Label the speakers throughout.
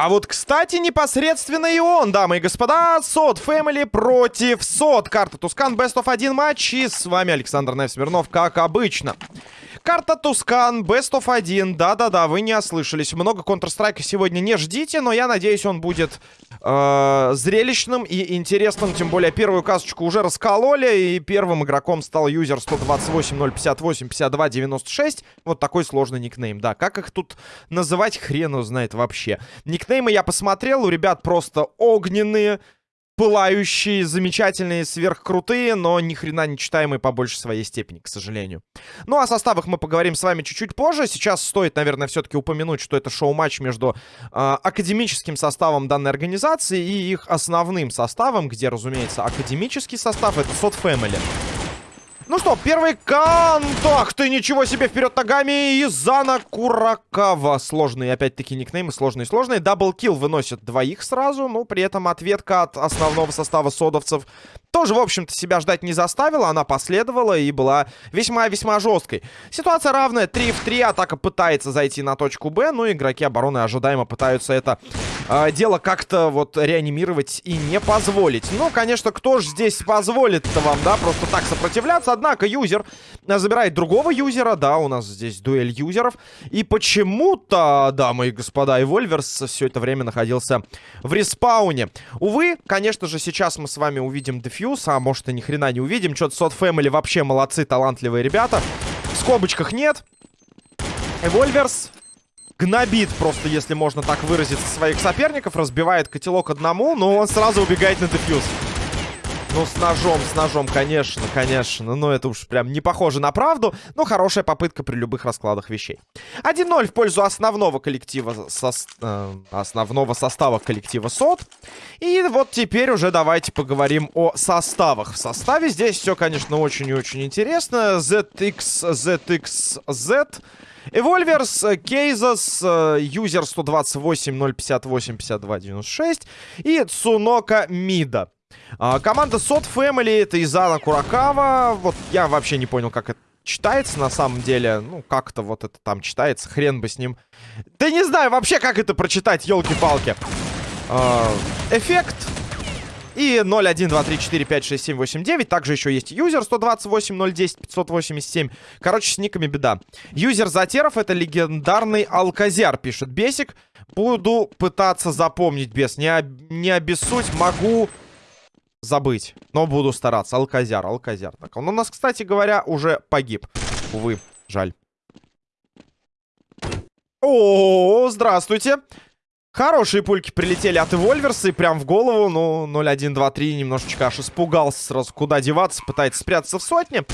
Speaker 1: А вот, кстати, непосредственно и он, дамы и господа, Сот Фэмили против Сот. Карта Тускан, Best of 1 матч. И с вами Александр Невсмирнов, как обычно. Карта Тускан, Best of 1. Да-да-да, вы не ослышались. Много Counter-Strike сегодня не ждите, но я надеюсь, он будет э, зрелищным и интересным. Тем более, первую касочку уже раскололи, и первым игроком стал юзер 128 058 52 96. Вот такой сложный никнейм. Да, как их тут называть, хрен узнает вообще. Никнеймы я посмотрел, у ребят просто огненные пылающие, замечательные, сверхкрутые, но ни хрена не читаемые по большей своей степени, к сожалению. Ну, о составах мы поговорим с вами чуть-чуть позже. Сейчас стоит, наверное, все-таки упомянуть, что это шоу-матч между э, академическим составом данной организации и их основным составом, где, разумеется, академический состав — это Сот Family. Ну что, первый контакт. Ты ничего себе вперед ногами. И Зана Куракава. Сложные, опять-таки, никнеймы. Сложные-сложные. Даблкил выносит двоих сразу. Ну, при этом ответка от основного состава содовцев тоже, в общем-то, себя ждать не заставила. Она последовала и была весьма-весьма жесткой. Ситуация равная. 3 в 3. Атака пытается зайти на точку Б. Но игроки обороны ожидаемо пытаются это э, дело как-то вот реанимировать и не позволить. Ну, конечно, кто же здесь позволит-то вам, да, просто так сопротивляться? Однако юзер забирает другого юзера. Да, у нас здесь дуэль юзеров. И почему-то, дамы и господа, и Вольверс все это время находился в респауне. Увы, конечно же, сейчас мы с вами увидим дефьюз Фьюз, а может и ни хрена не увидим. Что-то Сот Фэмили вообще молодцы, талантливые ребята. В скобочках нет. Эвольверс гнобит просто, если можно так выразиться, своих соперников. Разбивает котелок одному, но он сразу убегает на дефьюз. Ну, с ножом, с ножом, конечно, конечно. Ну, это уж прям не похоже на правду, но хорошая попытка при любых раскладах вещей. 1-0 в пользу основного коллектива, со, э, основного состава коллектива СОТ. И вот теперь уже давайте поговорим о составах. В составе здесь все, конечно, очень и очень интересно. ZX, ZXZ... Эвольверс, Кейзас, Юзер 128, 058, 52, 96 и Цунока Мида. А, команда Сот Family это Изана Куракава. Вот я вообще не понял, как это читается на самом деле. Ну, как-то вот это там читается. Хрен бы с ним. Да не знаю вообще, как это прочитать, елки-палки. А, эффект. И 0, 1, 2, 3, 4, 5, 6, 7, 8, 9. Также еще есть юзер 128, 0, 10, 587. Короче, с никами беда. Юзер Затеров это легендарный Алказяр, пишет Бесик. Буду пытаться запомнить, без. Не, не обессудь, могу забыть. Но буду стараться. Алказяр, Алказяр. Так, он у нас, кстати говоря, уже погиб. Увы, жаль. О, здравствуйте. Хорошие пульки прилетели от Эвольверса и прям в голову. Ну, 0-1, 2-3, немножечко аж испугался сразу. Куда деваться, пытается спрятаться в сотне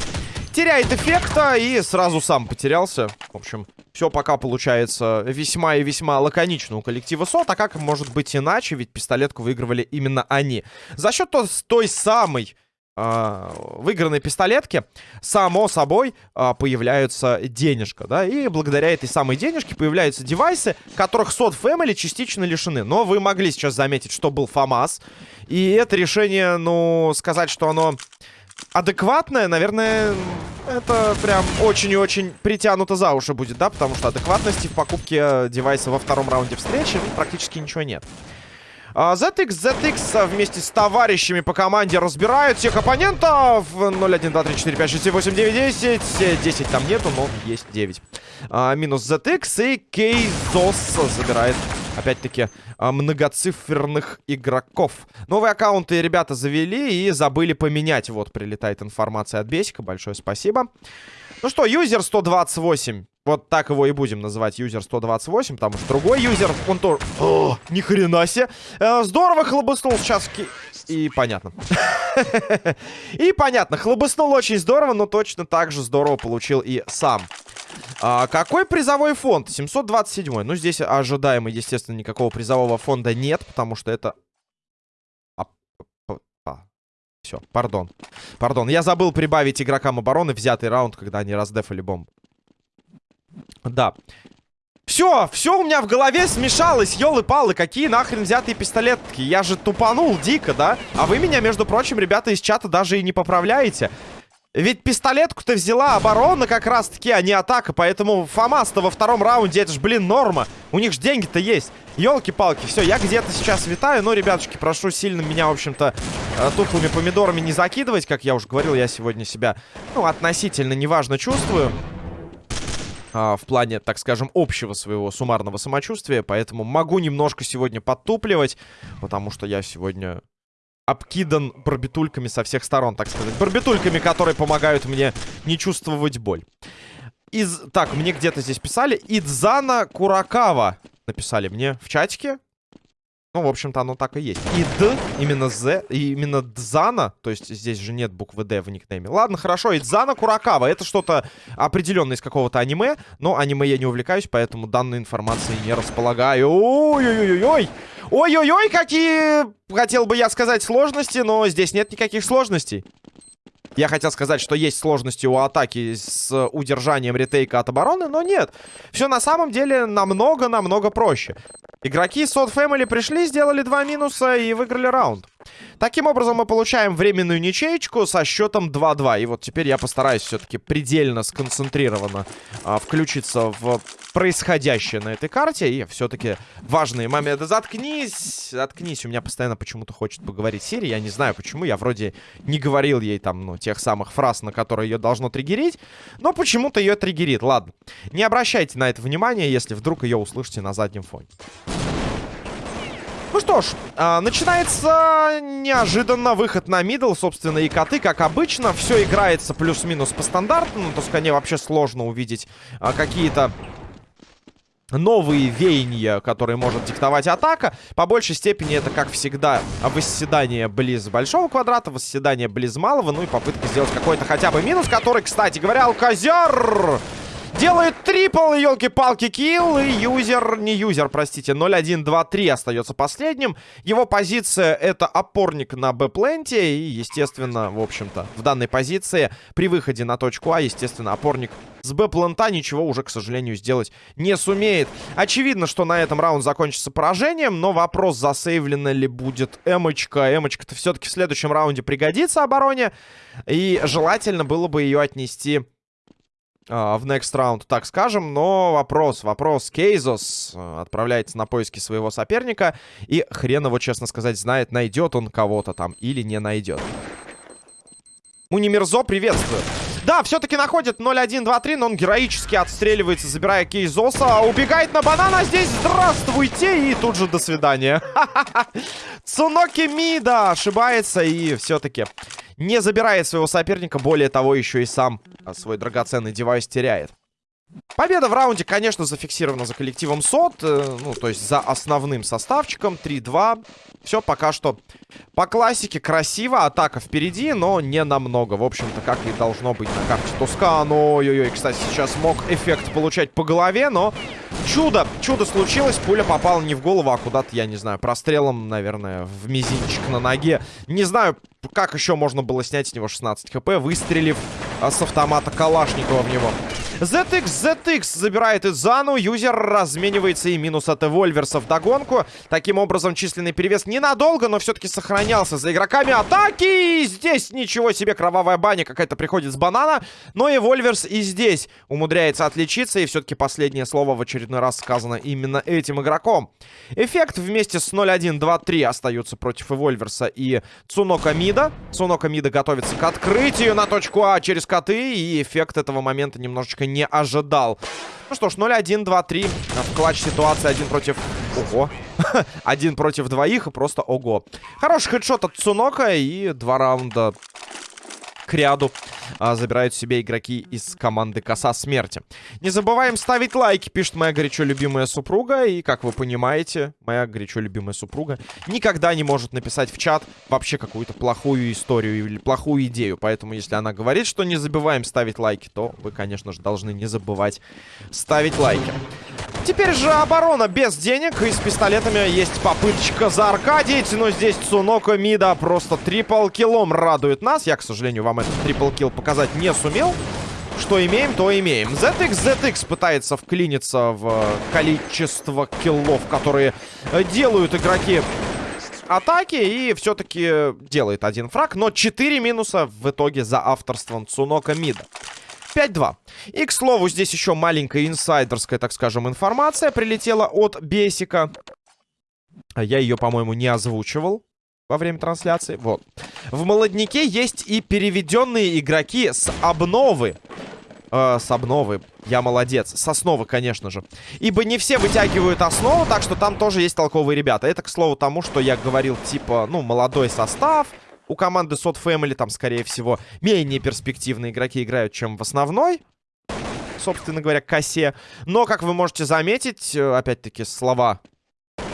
Speaker 1: теряет эффекта и сразу сам потерялся. В общем, все пока получается весьма и весьма лаконично у коллектива СОТ. А как может быть иначе? Ведь пистолетку выигрывали именно они. За счет той самой э, выигранной пистолетки, само собой, э, появляются денежка, да, и благодаря этой самой денежке появляются девайсы, которых сот Family частично лишены. Но вы могли сейчас заметить, что был ФАМАС, и это решение, ну, сказать, что оно адекватная, наверное, это прям очень и очень притянуто за уши будет, да? Потому что адекватности в покупке девайса во втором раунде встречи ну, практически ничего нет. ZX, ZX вместе с товарищами по команде разбирают всех оппонентов. 0, 1, 2, 3, 4, 5, 6, 7, 8, 9, 10. 10 там нету, но есть 9. А, минус ZX и Кейзос забирает опять-таки, а, многоциферных игроков. Новые аккаунты ребята завели и забыли поменять. Вот, прилетает информация от Бесика. Большое спасибо. Ну что, юзер 128. Вот так его и будем называть, юзер 128, потому что другой юзер, он тоже... О, ни хрена себе! Э, здорово хлобыснул сейчас... И понятно. И понятно, хлобыснул очень здорово, но точно так же здорово получил и сам. А, какой призовой фонд? 727. Ну, здесь ожидаемо, естественно, никакого призового фонда нет, потому что это... А, а, все, пардон. Пардон, я забыл прибавить игрокам обороны взятый раунд, когда они раздефали бомбу. Да. Все, все у меня в голове смешалось, елы-палы, какие нахрен взятые пистолетки. Я же тупанул дико, да? А вы меня, между прочим, ребята из чата даже и не поправляете. Ведь пистолетку-то взяла оборона как раз-таки, а не атака. Поэтому Фомас-то во втором раунде, это ж, блин, норма. У них же деньги-то есть. Елки-палки, все, я где-то сейчас витаю. Но, ребятушки, прошу сильно меня, в общем-то, э, тухлыми помидорами не закидывать. Как я уже говорил, я сегодня себя, ну, относительно неважно чувствую. А, в плане, так скажем, общего своего суммарного самочувствия. Поэтому могу немножко сегодня подтупливать. Потому что я сегодня обкидан барбитульками со всех сторон, так сказать. Барбитульками, которые помогают мне не чувствовать боль. Из... Так, мне где-то здесь писали. Идзана Куракава. Написали мне в чатике. Ну, в общем-то, оно так и есть. И Д, именно З, и именно Дзана, то есть здесь же нет буквы Д в никнейме. Ладно, хорошо, Идзана Куракава, это что-то определенное из какого-то аниме, но аниме я не увлекаюсь, поэтому данной информацией не располагаю. Ой-ой-ой-ой! Ой-ой-ой, какие, хотел бы я сказать, сложности, но здесь нет никаких сложностей. Я хотел сказать, что есть сложности у атаки с удержанием ретейка от обороны, но нет. Все на самом деле намного-намного проще. Игроки Сот Family пришли, сделали два минуса и выиграли раунд. Таким образом, мы получаем временную ничеечку со счетом 2-2. И вот теперь я постараюсь все-таки предельно сконцентрированно а, включиться в происходящее на этой карте. И все-таки важные моменты. Заткнись! Заткнись. У меня постоянно почему-то хочет поговорить Сири. Я не знаю почему. Я вроде не говорил ей там, ну, тех самых фраз, на которые ее должно триггерить. Но почему-то ее триггерит. Ладно. Не обращайте на это внимания, если вдруг ее услышите на заднем фоне. Ну что ж, э, начинается неожиданно выход на мидл, собственно, и коты, как обычно. Все играется плюс-минус по стандарту. На Тоскане вообще сложно увидеть э, какие-то новые веяния, которые может диктовать атака. По большей степени это, как всегда, восседание близ большого квадрата, восседание близ малого, ну и попытка сделать какой-то хотя бы минус, который, кстати говоря, Алказер Делает трипл, елки-палки, килл. И юзер, не юзер, простите, 0-1-2-3 остается последним. Его позиция это опорник на Б-пленте. И, естественно, в общем-то, в данной позиции при выходе на точку А, естественно, опорник с Б-плента ничего уже, к сожалению, сделать не сумеет. Очевидно, что на этом раунд закончится поражением, но вопрос, засейвлена ли будет Эмочка. Эмочка-то все-таки в следующем раунде пригодится обороне. И желательно было бы ее отнести в next round, так скажем. Но вопрос, вопрос. Кейзос э, отправляется на поиски своего соперника. И хрен его, честно сказать, знает, найдет он кого-то там или не найдет. Мунимирзо, приветствую. Да, все-таки находит 0-1-2-3, но он героически отстреливается, забирая Кейзоса. Убегает на банана, здесь здравствуйте, и тут же до свидания. Цуноки Мида ошибается, и все-таки не забирает своего соперника. Более того, еще и сам а, свой драгоценный девайс теряет. Победа в раунде, конечно, зафиксирована за коллективом СОТ. Э, ну, то есть за основным составчиком. 3-2. Все пока что по классике красиво. Атака впереди, но не намного. В общем-то, как и должно быть на карте Тускан. Ой-ой-ой, кстати, сейчас мог эффект получать по голове, но чудо. Чудо случилось. Пуля попала не в голову, а куда-то, я не знаю, прострелом, наверное, в мизинчик на ноге. Не знаю, как еще можно было снять с него 16 хп, выстрелив а, с автомата Калашникова в него. ZX, ZX забирает Изану. Юзер разменивается и минус от Эвольверса в догонку. Таким образом, численный перевес ненадолго, но все-таки сохранялся за игроками атаки. И здесь ничего себе, кровавая баня какая-то приходит с банана. Но Эвольверс и здесь умудряется отличиться. И все-таки последнее слово в очередной раз сказано именно этим игроком. Эффект вместе с 0-1-2-3 остаются против Эвольверса и Цунока Мида. Цунока Мида готовится к открытию на точку А через коты. И эффект этого момента немножечко немножко не ожидал. Ну что ж, 0-1, 2-3. В клатч ситуация один против... Ого. один против двоих и просто ого. Хороший хедшот от Цунока и два раунда к ряду а, забирают себе игроки из команды Коса Смерти. Не забываем ставить лайки, пишет моя горячо любимая супруга. И, как вы понимаете, моя горячо любимая супруга никогда не может написать в чат вообще какую-то плохую историю или плохую идею. Поэтому, если она говорит, что не забываем ставить лайки, то вы, конечно же, должны не забывать ставить лайки. Теперь же оборона без денег. И с пистолетами есть попыточка за Аркадиить. Но здесь Цуноко Мида просто трипл киллом радует нас. Я, к сожалению, вам этот трипл килл показать не сумел. Что имеем, то имеем. ZX ZX пытается вклиниться в количество киллов, которые делают игроки атаки и все-таки делает один фраг. Но 4 минуса в итоге за авторством Цунока Мида. 5-2. И, к слову, здесь еще маленькая инсайдерская, так скажем, информация прилетела от Бесика. Я ее, по-моему, не озвучивал во время трансляции. Вот. В молодняке есть и переведенные игроки с обновы. Э, с обновы. Я молодец. С основы, конечно же. Ибо не все вытягивают основу, так что там тоже есть толковые ребята. Это, к слову, тому, что я говорил, типа, ну, молодой состав. У команды Sot Family там, скорее всего, менее перспективные игроки играют, чем в основной. Собственно говоря, косе. Но, как вы можете заметить, э, опять-таки, слова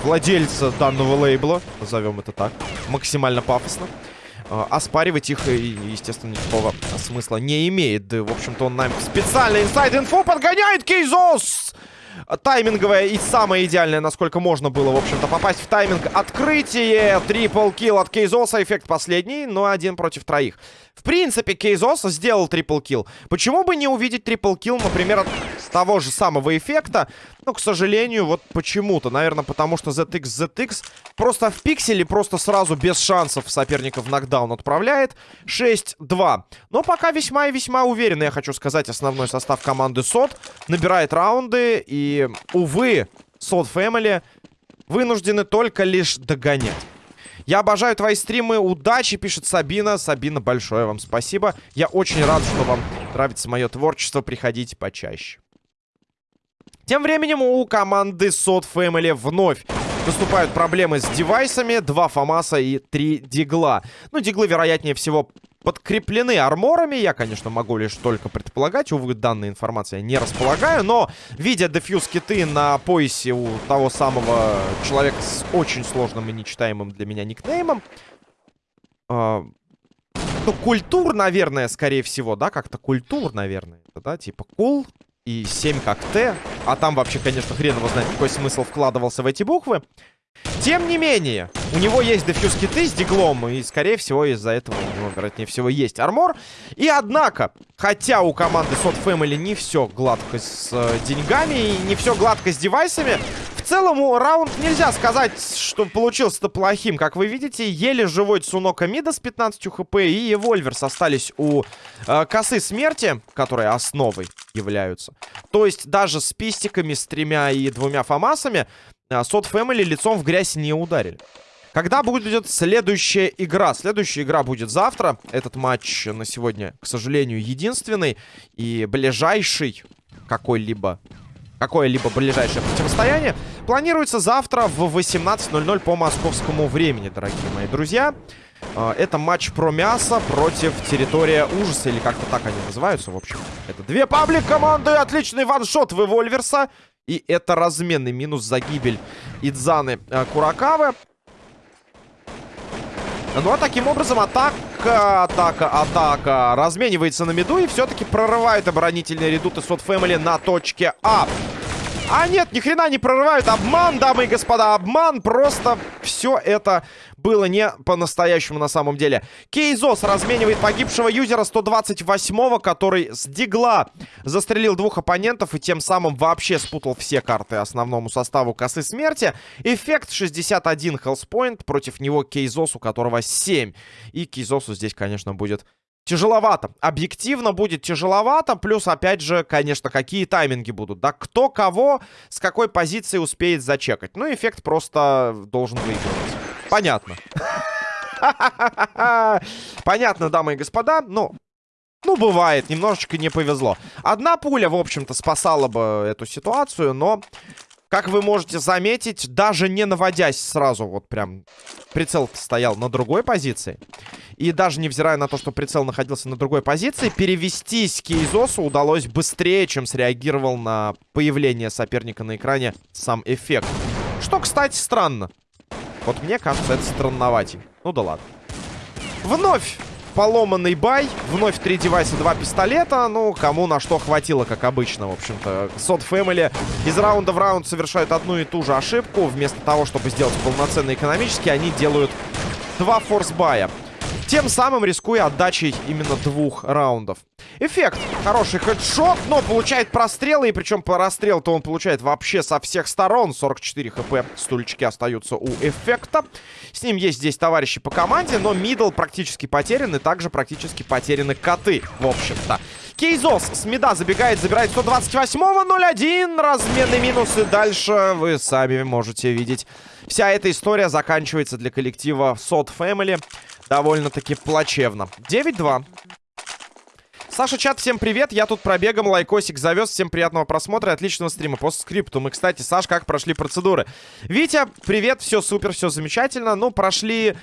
Speaker 1: владельца данного лейбла, назовем это так, максимально пафосно. А, оспаривать их, естественно, никакого смысла не имеет. Да, в общем-то, он нам специально inside info подгоняет Кейзос! Тайминговая и самая идеальная, насколько можно было, в общем-то, попасть в тайминг. Открытие! Triple kill от Кейзоса. Эффект последний, но один против троих. В принципе, Кейзос сделал triple kill. Почему бы не увидеть triple kill, например, от того же самого эффекта? Но, к сожалению, вот почему-то. Наверное, потому что ZX ZX просто в пикселе, просто сразу без шансов соперников нокдаун отправляет. 6-2. Но пока весьма и весьма уверенно, я хочу сказать, основной состав команды СОТ. Набирает раунды и, увы, СОТ Family вынуждены только лишь догонять. Я обожаю твои стримы. Удачи, пишет Сабина. Сабина, большое вам спасибо. Я очень рад, что вам нравится мое творчество. Приходите почаще. Тем временем у команды Sot Family вновь наступают проблемы с девайсами. Два Фомаса и три Дигла. Ну, Диглы, вероятнее всего, подкреплены арморами. Я, конечно, могу лишь только предполагать. Увы, данной информации я не располагаю. Но, видя дефьюз киты на поясе у того самого человека с очень сложным и нечитаемым для меня никнеймом... Э, ну, культур, наверное, скорее всего, да? Как-то культур, наверное. Да, типа кул, и 7 как Т. А там вообще, конечно, хрен его знает, какой смысл вкладывался в эти буквы. Тем не менее, у него есть дефьюз киты с диглом, и, скорее всего, из-за этого у него, вероятнее всего, есть армор. И, однако, хотя у команды Sot Family не все гладко с э, деньгами и не все гладко с девайсами, в целом раунд нельзя сказать, что получился-то плохим. Как вы видите, еле живой Цунока Мида с 15 хп и Эвольверс остались у э, косы смерти, которые основой являются. То есть даже с пистиками, с тремя и двумя фамасами Сот Фэмили лицом в грязь не ударили. Когда будет следующая игра? Следующая игра будет завтра. Этот матч на сегодня, к сожалению, единственный. И ближайший какой-либо... Какое-либо ближайшее противостояние планируется завтра в 18.00 по московскому времени, дорогие мои друзья. А, это матч про мясо против территория ужаса, или как-то так они называются, в общем. Это две паблик команды, отличный ваншот в Эвольверса. И это разменный минус за гибель Идзаны э, Куракавы. Ну а таким образом атака, атака, атака разменивается на миду и все-таки прорывает оборонительные редуты Сот Фэмили на точке А. А нет, ни хрена не прорывают. Обман, дамы и господа, обман. Просто все это было не по-настоящему на самом деле. Кейзос разменивает погибшего юзера 128-го, который с дигла застрелил двух оппонентов и тем самым вообще спутал все карты основному составу косы смерти. Эффект 61 хелспоинт, против него Кейзос, у которого 7. И Кейзосу здесь, конечно, будет Тяжеловато. Объективно будет тяжеловато. Плюс, опять же, конечно, какие тайминги будут. Да, кто кого с какой позиции успеет зачекать. Ну, эффект просто должен выигрывать. Понятно. Понятно, дамы и господа. Ну, ну, бывает, немножечко не повезло. Одна пуля, в общем-то, спасала бы эту ситуацию, но как вы можете заметить, даже не наводясь сразу, вот прям прицел стоял на другой позиции. И даже невзирая на то, что прицел находился на другой позиции, перевестись Кейзосу удалось быстрее, чем среагировал на появление соперника на экране сам эффект. Что, кстати, странно. Вот мне кажется, это странноватей. Ну да ладно. Вновь поломанный бай. Вновь три девайса, два пистолета. Ну, кому на что хватило, как обычно, в общем-то. Сот Family из раунда в раунд совершают одну и ту же ошибку. Вместо того, чтобы сделать полноценный экономический, они делают два форс-бая. Тем самым рискуя отдачей именно двух раундов. Эффект. Хороший хедшот, но получает прострелы, и причем по расстрел-то он получает вообще со всех сторон. 44 хп стульчики остаются у эффекта. С ним есть здесь товарищи по команде, но middle практически потерян, и также практически потеряны коты, в общем-то. Кейзос с мида забегает, забирает 128-го, 0-1, разменный минус, и дальше вы сами можете видеть. Вся эта история заканчивается для коллектива Sot Family довольно-таки плачевно. 9-2. Саша, чат, всем привет. Я тут пробегом лайкосик завез. Всем приятного просмотра и отличного стрима. По скрипту мы, кстати, Саш, как прошли процедуры? Витя, привет, все супер, все замечательно. Ну, прошли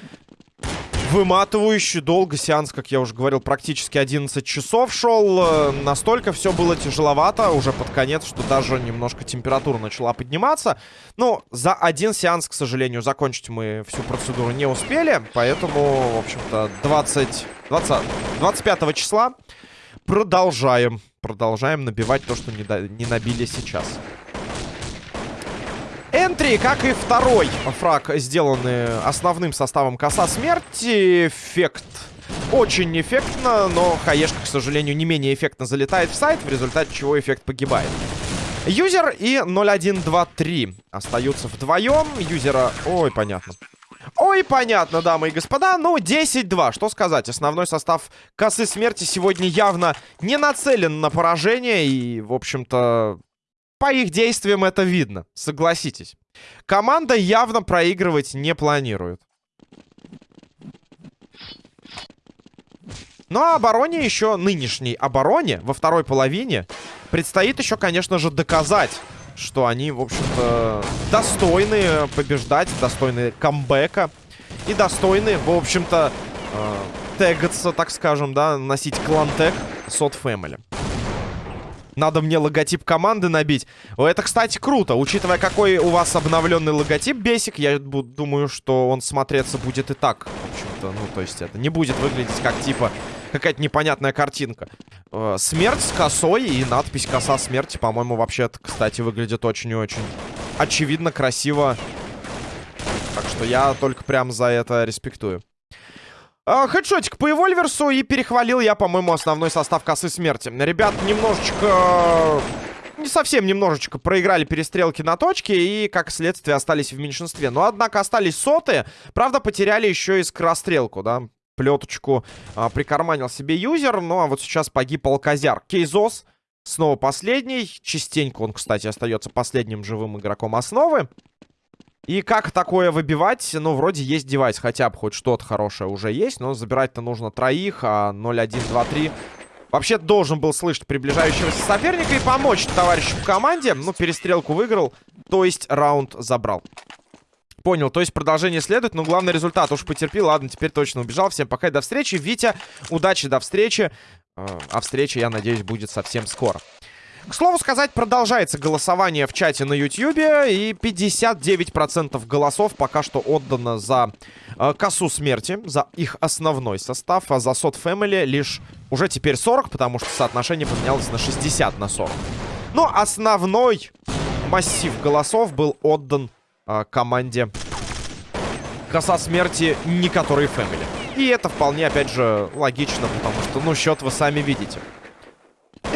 Speaker 1: выматывающий долго сеанс, как я уже говорил, практически 11 часов шел. Э, настолько все было тяжеловато уже под конец, что даже немножко температура начала подниматься. Но за один сеанс, к сожалению, закончить мы всю процедуру не успели. Поэтому, в общем-то, 20, 20, 25 числа продолжаем. Продолжаем набивать то, что не, до, не набили сейчас. Энтри, как и второй фраг, сделаны основным составом коса смерти. Эффект очень эффектно, но хаешка, к сожалению, не менее эффектно залетает в сайт, в результате чего эффект погибает. Юзер и 0123 остаются вдвоем. Юзера... Ой, понятно. Ой, понятно, дамы и господа. Ну, 10-2. Что сказать? Основной состав косы смерти сегодня явно не нацелен на поражение. И, в общем-то, по их действиям это видно, согласитесь. Команда явно проигрывать не планирует. Ну а обороне еще, нынешней обороне, во второй половине, предстоит еще, конечно же, доказать, что они, в общем-то, достойны побеждать, достойны камбэка и достойны, в общем-то, э, тегаться, так скажем, да, носить клан-тег Сот Family. Надо мне логотип команды набить. Это, кстати, круто. Учитывая, какой у вас обновленный логотип, Бесик, я думаю, что он смотреться будет и так. Общем-то, ну, то есть это не будет выглядеть как, типа, какая-то непонятная картинка. Э, смерть с косой и надпись «Коса смерти», по-моему, вообще кстати, выглядит очень и очень очевидно, красиво. Так что я только прям за это респектую. А, хедшотик по Эвольверсу и перехвалил я, по-моему, основной состав косы смерти. Ребят, немножечко... Не совсем немножечко проиграли перестрелки на точке и, как следствие, остались в меньшинстве. Но, однако, остались соты. Правда, потеряли еще и скорострелку, да. Плеточку а, прикарманил себе юзер. Ну, а вот сейчас погиб Алказяр. Кейзос снова последний. Частенько он, кстати, остается последним живым игроком основы. И как такое выбивать? Ну, вроде есть девайс, хотя бы хоть что-то хорошее уже есть, но забирать-то нужно троих, а 0, 1, 2, 3... Вообще должен был слышать приближающегося соперника и помочь товарищу в команде. Ну, перестрелку выиграл, то есть раунд забрал. Понял, то есть продолжение следует, но главный результат уж потерпи. Ладно, теперь точно убежал. Всем пока и до встречи. Витя, удачи, до встречи. Э, а встреча, я надеюсь, будет совсем скоро. К слову сказать, продолжается голосование в чате на YouTube, и 59% голосов пока что отдано за э, косу смерти, за их основной состав, а за сот Family лишь уже теперь 40, потому что соотношение поменялось на 60 на 40. Но основной массив голосов был отдан э, команде коса смерти, не который Family. И это вполне, опять же, логично, потому что, ну, счет вы сами видите.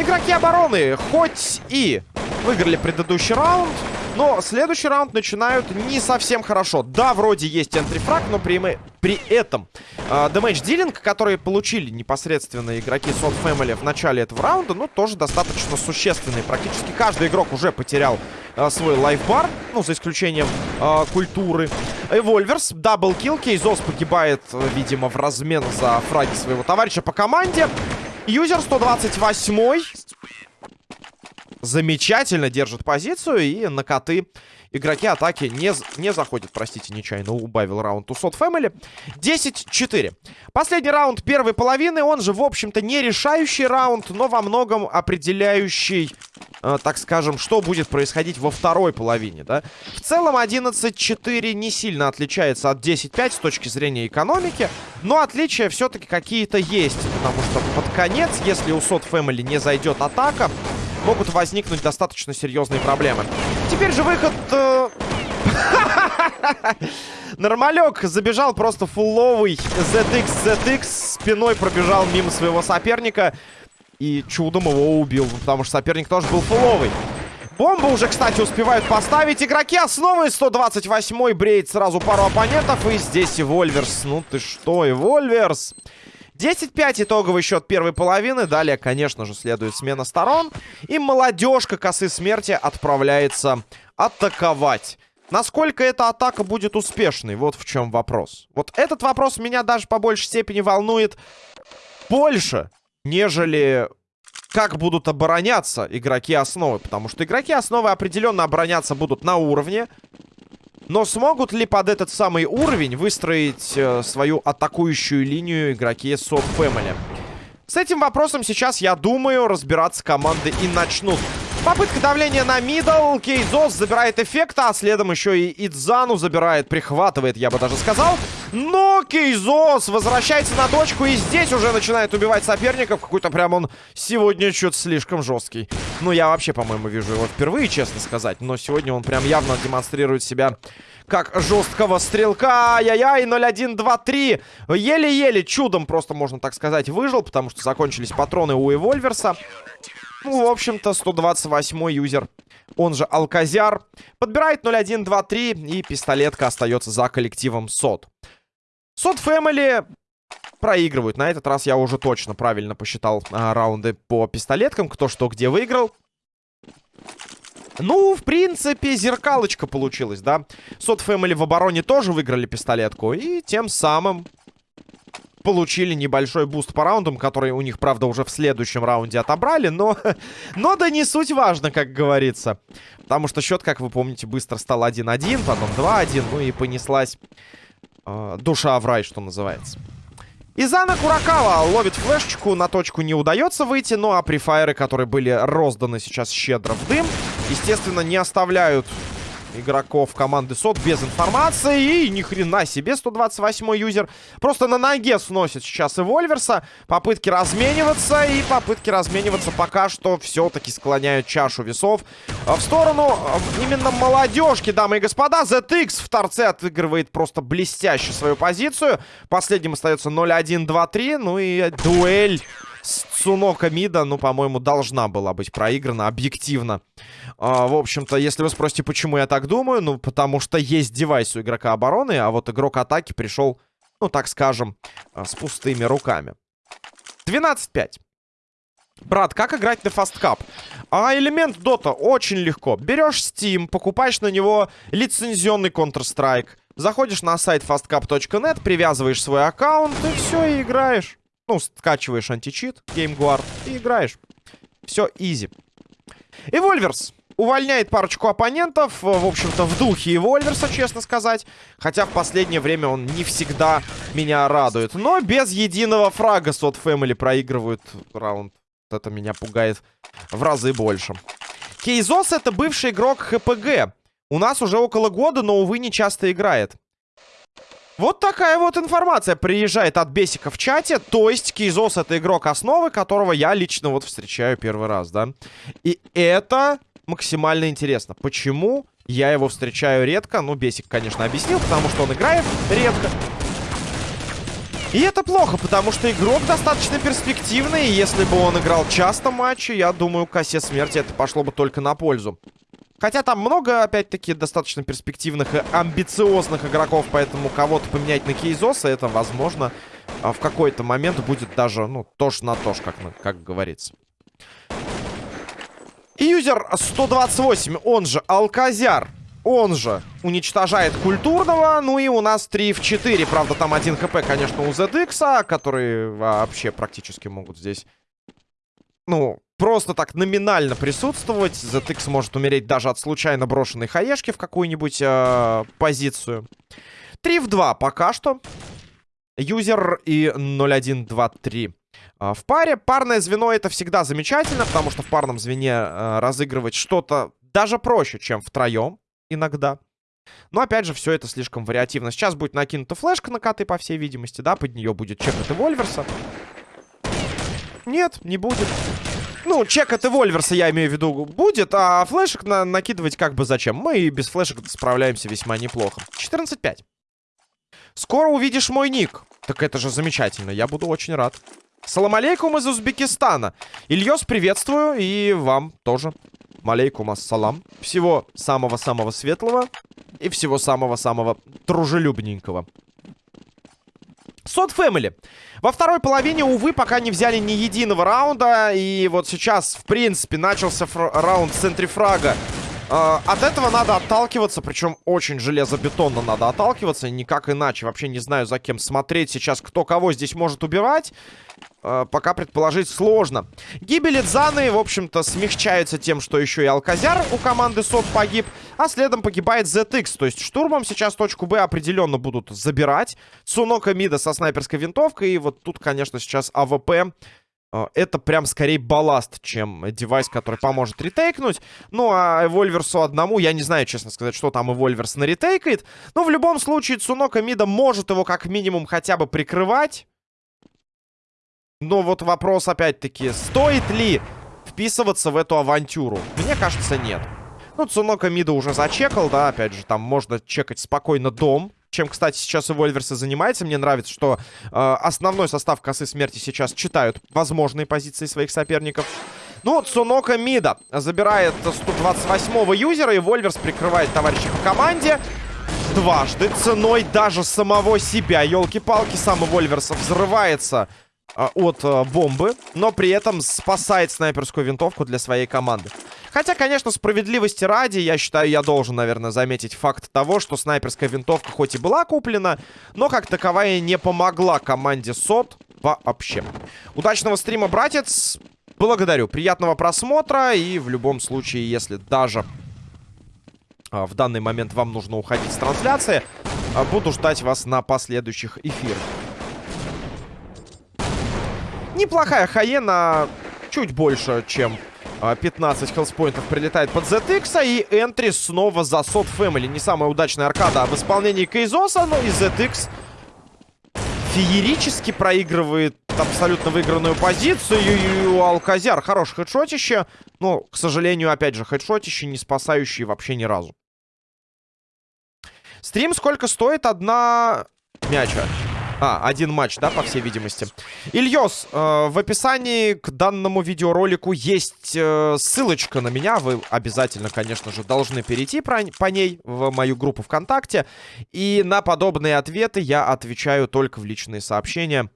Speaker 1: Игроки обороны хоть и выиграли предыдущий раунд, но следующий раунд начинают не совсем хорошо. Да, вроде есть entry frag, но при, при этом э, damage dealing, который получили непосредственно игроки Sot Family в начале этого раунда, ну, тоже достаточно существенный. Практически каждый игрок уже потерял э, свой lifebar, ну, за исключением э, культуры. Эвольверс, double kill, Кейзос погибает, видимо, в размен за фраги своего товарища по команде. Юзер 128 Замечательно держит позицию. И на коты игроки атаки не, не заходят. Простите, нечаянно убавил раунд у Сот Фэмили. 10-4. Последний раунд первой половины. Он же, в общем-то, не решающий раунд, но во многом определяющий э, так скажем, что будет происходить во второй половине, да. В целом 11-4 не сильно отличается от 10-5 с точки зрения экономики, но отличия все-таки какие-то есть, потому что под конец, если у Сот Family не зайдет атака, могут возникнуть достаточно серьезные проблемы. Теперь же выход... Э... Нормалек забежал просто фулловый ZX, ZX. Спиной пробежал мимо своего соперника. И чудом его убил, потому что соперник тоже был фулловый. Бомбу уже, кстати, успевают поставить. Игроки основы 128-й бреет сразу пару оппонентов. И здесь и Вольверс. Ну ты что, и Вольверс. 10-5 итоговый счет первой половины. Далее, конечно же, следует смена сторон. И молодежка косы смерти отправляется атаковать. Насколько эта атака будет успешной? Вот в чем вопрос. Вот этот вопрос меня даже по большей степени волнует больше, нежели как будут обороняться игроки основы. Потому что игроки основы определенно обороняться будут на уровне. Но смогут ли под этот самый уровень выстроить э, свою атакующую линию игроки Soft Family? С этим вопросом сейчас, я думаю, разбираться команды и начнут. Попытка давления на мидл. Кейзос забирает эффект, а следом еще и Идзану забирает, прихватывает, я бы даже сказал. Но Кейзос возвращается на точку и здесь уже начинает убивать соперников. Какой-то прям он сегодня что-то слишком жесткий. Ну, я вообще, по-моему, вижу его впервые, честно сказать. Но сегодня он прям явно демонстрирует себя как жесткого стрелка. Ай-яй-яй, 0-1-2-3. Еле-еле, чудом просто, можно так сказать, выжил, потому что закончились патроны у Эвольверса. Ну, в общем-то, 128-й юзер, он же Алказяр, подбирает 0-1-2-3, и пистолетка остается за коллективом СОД. СОД Фэмили проигрывают. На этот раз я уже точно правильно посчитал а, раунды по пистолеткам, кто что где выиграл. Ну, в принципе, зеркалочка получилась, да? Sot Family в обороне тоже выиграли пистолетку. И тем самым получили небольшой буст по раундам, который у них, правда, уже в следующем раунде отобрали, но, но да не суть важно, как говорится. Потому что счет, как вы помните, быстро стал 1-1, потом 2-1, ну и понеслась э, душа в рай, что называется. Изана Куракава ловит флешечку, на точку не удается выйти, ну а префайры, которые были розданы сейчас щедро в дым, естественно, не оставляют игроков команды СОТ без информации. И ни хрена себе 128 юзер. Просто на ноге сносит сейчас и Вольверса. Попытки размениваться. И попытки размениваться пока что все-таки склоняют чашу весов в сторону именно молодежки, дамы и господа. ZX в торце отыгрывает просто блестяще свою позицию. Последним остается 0-1-2-3. Ну и дуэль Цунока Мида, ну, по-моему, должна была быть проиграна объективно. А, в общем-то, если вы спросите, почему я так думаю, ну, потому что есть девайс у игрока обороны, а вот игрок атаки пришел, ну, так скажем, а, с пустыми руками. 12-5. Брат, как играть на фасткап? А элемент Дота очень легко. Берешь Steam, покупаешь на него лицензионный Counter-Strike, заходишь на сайт fastcap.net, привязываешь свой аккаунт и все, и играешь. Ну, скачиваешь античит, GameGuard и играешь. Все изи. Эвольверс увольняет парочку оппонентов. В общем-то, в духе Эвольверса, честно сказать. Хотя в последнее время он не всегда меня радует. Но без единого фрага Сот Фэмили проигрывают раунд. Это меня пугает в разы больше. Кейзос это бывший игрок ХПГ. У нас уже около года, но, увы, не часто играет. Вот такая вот информация приезжает от Бесика в чате. То есть Кейзос это игрок основы, которого я лично вот встречаю первый раз, да. И это максимально интересно. Почему я его встречаю редко? Ну, Бесик, конечно, объяснил, потому что он играет редко. И это плохо, потому что игрок достаточно перспективный. И если бы он играл часто матчи, я думаю, косе смерти это пошло бы только на пользу. Хотя там много, опять-таки, достаточно перспективных и амбициозных игроков, поэтому кого-то поменять на Кейзоса, это, возможно, а, в какой-то момент будет даже, ну, тоже на то, как, как говорится. Юзер 128, он же Алказяр, он же уничтожает культурного. Ну и у нас 3 в 4. Правда, там один хп, конечно, у ZX, которые вообще практически могут здесь... Ну, просто так номинально присутствовать. ZX может умереть даже от случайно брошенной хаешки в какую-нибудь э, позицию. 3 в 2 пока что. Юзер и 0-1-2-3. Э, в паре парное звено это всегда замечательно, потому что в парном звене э, разыгрывать что-то даже проще, чем втроем иногда. Но опять же, все это слишком вариативно. Сейчас будет накинута флешка на коты, по всей видимости, да? Под нее будет чек от Эвольверса. Нет, не будет. Ну, чек от Эвольверса, я имею в виду, будет, а флешек на накидывать как бы зачем? Мы и без флешек справляемся весьма неплохо. 14-5. Скоро увидишь мой ник. Так это же замечательно, я буду очень рад. Салам алейкум из Узбекистана. Ильёс, приветствую, и вам тоже. Малейкум ассалам. Всего самого-самого светлого и всего самого-самого дружелюбненького. Сот Фэмили. Во второй половине, увы, пока не взяли ни единого раунда. И вот сейчас, в принципе, начался раунд центрифрага. Э, от этого надо отталкиваться, причем очень железобетонно надо отталкиваться, никак иначе. Вообще не знаю, за кем смотреть сейчас, кто кого здесь может убивать. Э, пока предположить сложно. Гибель Идзаны, в общем-то, смягчается тем, что еще и Алказяр у команды СОТ погиб, а следом погибает ZX. То есть штурмом сейчас точку Б определенно будут забирать. Цунока Мида со снайперской винтовкой, и вот тут, конечно, сейчас АВП это прям скорее балласт, чем девайс, который поможет ретейкнуть. Ну, а Эвольверсу одному, я не знаю, честно сказать, что там Эвольверс наретейкает. Но в любом случае Цунока Мида может его как минимум хотя бы прикрывать. Но вот вопрос опять-таки, стоит ли вписываться в эту авантюру? Мне кажется, нет. Ну, Цунока Мида уже зачекал, да, опять же, там можно чекать спокойно дом. Чем, кстати, сейчас Эвольверс и занимается. Мне нравится, что э, основной состав косы смерти сейчас читают возможные позиции своих соперников. Ну, Цунока Мида забирает 128-го юзера, и Вольверс прикрывает товарища по команде дважды ценой даже самого себя. Елки-палки, сам Вольверс взрывается от а, бомбы, но при этом спасает снайперскую винтовку для своей команды. Хотя, конечно, справедливости ради, я считаю, я должен, наверное, заметить факт того, что снайперская винтовка хоть и была куплена, но как таковая не помогла команде СОТ вообще. Удачного стрима, братец! Благодарю. Приятного просмотра. И в любом случае, если даже а, в данный момент вам нужно уходить с трансляции, а, буду ждать вас на последующих эфирах. Неплохая Хаена, чуть больше, чем 15 а, хелспоинтов прилетает под ZX, и энтри снова за Сот Family. Не самая удачная аркада в исполнении Кейзоса, но и ZX феерически проигрывает абсолютно выигранную позицию. И у Алказяр хорошее хедшотище, но, к сожалению, опять же, хедшотище, не спасающий вообще ни разу. Стрим сколько стоит? Одна мяча. А, один матч, да, по всей видимости. Ильёс, э, в описании к данному видеоролику есть э, ссылочка на меня. Вы обязательно, конечно же, должны перейти про, по ней в мою группу ВКонтакте. И на подобные ответы я отвечаю только в личные сообщения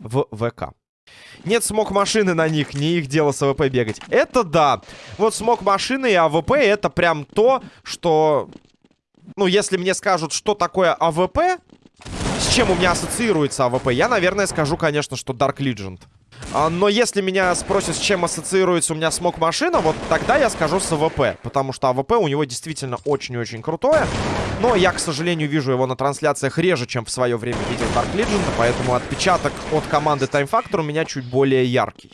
Speaker 1: в ВК. Нет смог машины на них, не их дело с АВП бегать. Это да. Вот смог машины и АВП это прям то, что... Ну, если мне скажут, что такое АВП, с чем у меня ассоциируется АВП? Я, наверное, скажу, конечно, что Dark Legend. А, но если меня спросят, с чем ассоциируется у меня смог машина, вот тогда я скажу с АВП. Потому что АВП у него действительно очень-очень крутое. Но я, к сожалению, вижу его на трансляциях реже, чем в свое время видел Dark Legend. Поэтому отпечаток от команды Time Factor у меня чуть более яркий.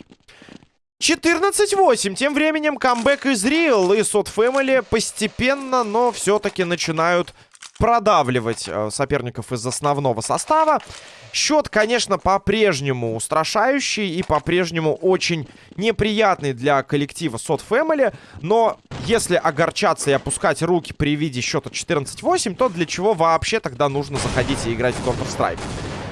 Speaker 1: 14-8. Тем временем камбэк из Real и Sot Family постепенно, но все-таки начинают продавливать э, соперников из основного состава. Счет, конечно, по-прежнему устрашающий и по-прежнему очень неприятный для коллектива Сот Family. Но если огорчаться и опускать руки при виде счета 14-8, то для чего вообще тогда нужно заходить и играть в Counter-Strike?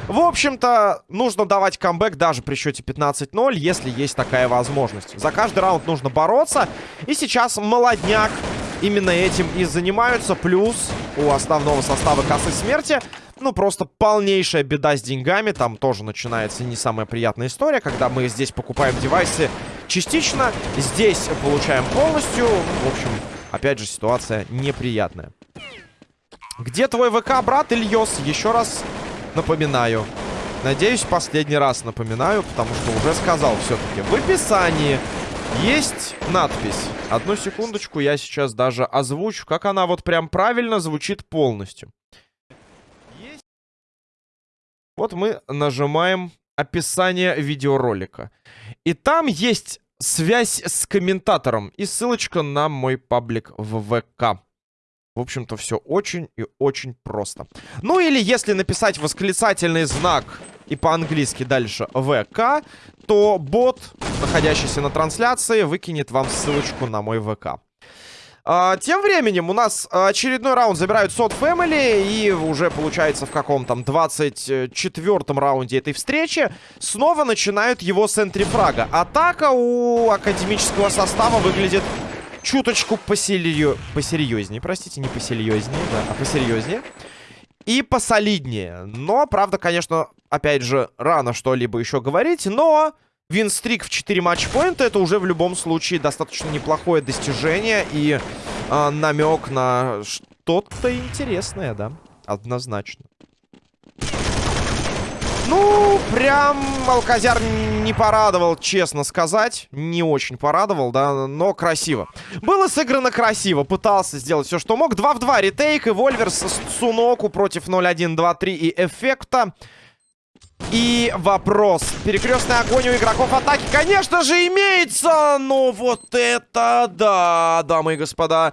Speaker 1: В общем-то, нужно давать камбэк даже при счете 15-0, если есть такая возможность. За каждый раунд нужно бороться. И сейчас молодняк именно этим и занимаются. Плюс у основного состава кассы смерти, ну, просто полнейшая беда с деньгами. Там тоже начинается не самая приятная история, когда мы здесь покупаем девайсы частично, здесь получаем полностью. В общем, опять же, ситуация неприятная. Где твой ВК, брат Ильёс? Еще раз напоминаю. Надеюсь, последний раз напоминаю, потому что уже сказал все-таки в описании есть надпись. Одну секундочку, я сейчас даже озвучу, как она вот прям правильно звучит полностью. Вот мы нажимаем описание видеоролика. И там есть связь с комментатором и ссылочка на мой паблик в ВК. В общем-то, все очень и очень просто. Ну или если написать восклицательный знак и по-английски дальше ВК, то бот, находящийся на трансляции, выкинет вам ссылочку на мой ВК. А, тем временем у нас очередной раунд забирают Сот Family. И уже получается в каком там 24-м раунде этой встречи снова начинают его с энтрифрага. Атака у академического состава выглядит чуточку посерьё... посерьезнее. Простите, не посерьезнее, да, а посерьезнее. И посолиднее. Но, правда, конечно, опять же, рано что-либо еще говорить. Но винстрик в 4 матчпоинта это уже в любом случае достаточно неплохое достижение. И э, намек на что-то интересное, да, однозначно. Ну, прям Алказяр не порадовал, честно сказать. Не очень порадовал, да, но красиво. Было сыграно красиво. Пытался сделать все, что мог. 2 в 2 ретейк. И Вольверс Суноку против 0-1-2-3 и Эффекта. И вопрос. Перекрестный огонь у игроков атаки, конечно же, имеется. Но вот это да, дамы и господа.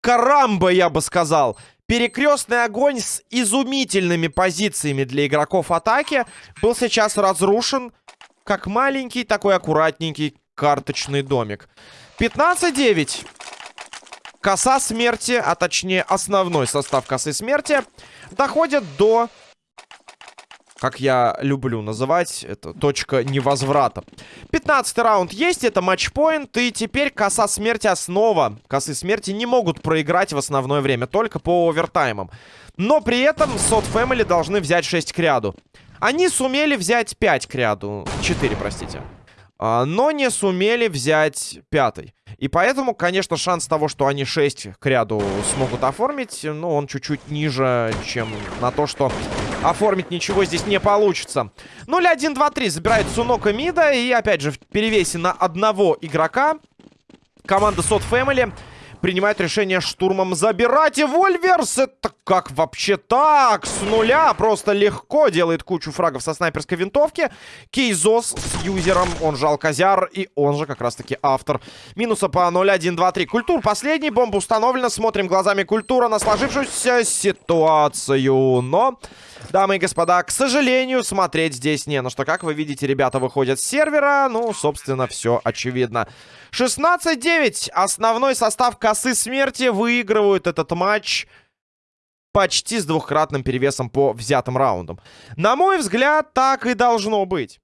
Speaker 1: Карамба, я бы сказал. Перекрестный огонь с изумительными позициями для игроков атаки был сейчас разрушен как маленький, такой аккуратненький карточный домик. 15-9. Коса смерти, а точнее основной состав косы смерти, доходит до как я люблю называть, это точка невозврата. 15 раунд есть, это матчпоинт, и теперь коса смерти основа. Косы смерти не могут проиграть в основное время, только по овертаймам. Но при этом Сот Family должны взять 6 к ряду. Они сумели взять 5 к ряду, 4, простите. А, но не сумели взять пятый. И поэтому, конечно, шанс того, что они 6 к ряду смогут оформить, ну, он чуть-чуть ниже, чем на то, что оформить ничего здесь не получится. 0-1, 2-3 забирает Сунока Мида. И, опять же, в перевесе на одного игрока команда Сот Family принимает решение штурмом забирать. И Вольверс, это как вообще так? С нуля просто легко делает кучу фрагов со снайперской винтовки. Кейзос с юзером, он же Алказяр, и он же как раз-таки автор. Минуса по 0, 1, 2, 3. Культур последний, бомба установлена. Смотрим глазами культура на сложившуюся ситуацию. Но... Дамы и господа, к сожалению, смотреть здесь не на что. Как вы видите, ребята выходят с сервера. Ну, собственно, все очевидно. 16-9. Основной состав косы смерти выигрывают этот матч почти с двухкратным перевесом по взятым раундам. На мой взгляд, так и должно быть.